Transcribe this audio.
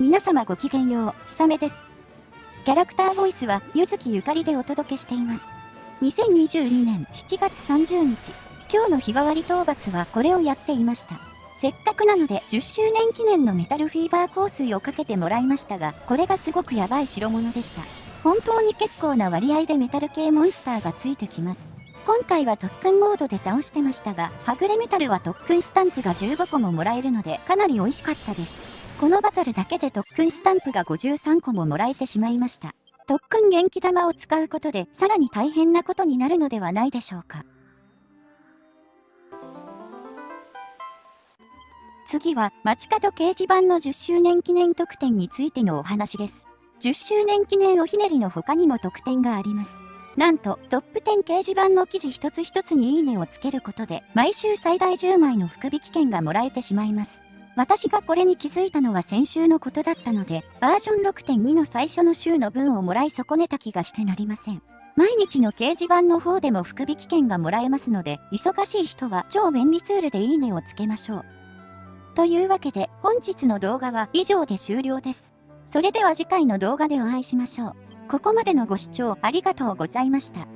皆様ごきげんよう、ひさめです。キャラクターボイスは、ゆずきゆかりでお届けしています。2022年7月30日、今日の日替わり討伐はこれをやっていました。せっかくなので10周年記念のメタルフィーバー香水をかけてもらいましたが、これがすごくやばい代物でした。本当に結構な割合でメタル系モンスターがついてきます。今回は特訓モードで倒してましたが、はぐれメタルは特訓スタンプが15個ももらえるので、かなり美味しかったです。このバトルだけで特訓スタンプが53個ももらえてしまいました。特訓元気玉を使うことで、さらに大変なことになるのではないでしょうか。次は、街角掲示板の10周年記念特典についてのお話です。10周年記念おひねりの他にも特典があります。なんと、トップ10掲示板の記事一つ一つにいいねをつけることで、毎週最大10枚の福引券がもらえてしまいます。私がこれに気づいたのは先週のことだったので、バージョン6.2の最初の週の分をもらい損ねた気がしてなりません。毎日の掲示板の方でも福引券がもらえますので、忙しい人は超便利ツールでいいねをつけましょう。というわけで、本日の動画は以上で終了です。それでは次回の動画でお会いしましょう。ここまでのご視聴ありがとうございました。